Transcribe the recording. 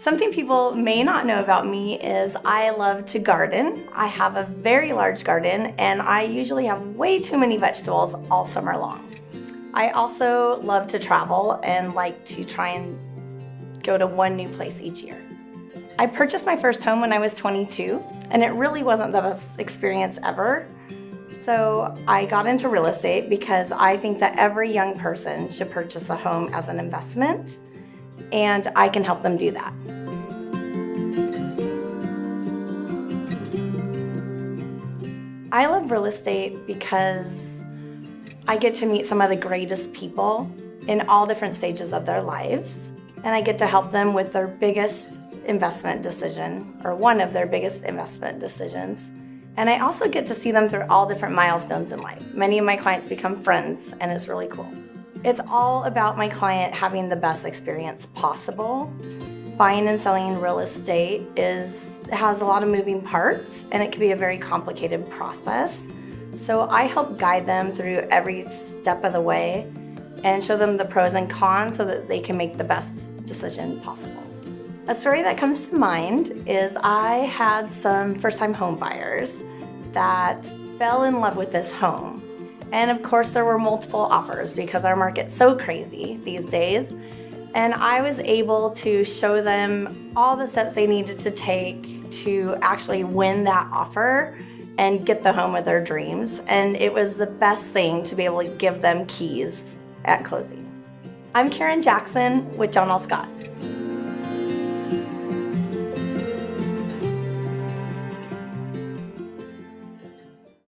Something people may not know about me is I love to garden. I have a very large garden and I usually have way too many vegetables all summer long. I also love to travel and like to try and go to one new place each year. I purchased my first home when I was 22 and it really wasn't the best experience ever. So I got into real estate because I think that every young person should purchase a home as an investment and I can help them do that. I love real estate because I get to meet some of the greatest people in all different stages of their lives and I get to help them with their biggest investment decision or one of their biggest investment decisions. And I also get to see them through all different milestones in life. Many of my clients become friends and it's really cool. It's all about my client having the best experience possible. Buying and selling real estate is has a lot of moving parts and it can be a very complicated process. So I help guide them through every step of the way and show them the pros and cons so that they can make the best decision possible. A story that comes to mind is I had some first-time home buyers that fell in love with this home and of course there were multiple offers because our market's so crazy these days. And I was able to show them all the steps they needed to take to actually win that offer and get the home of their dreams. And it was the best thing to be able to give them keys at closing. I'm Karen Jackson with John L. Scott.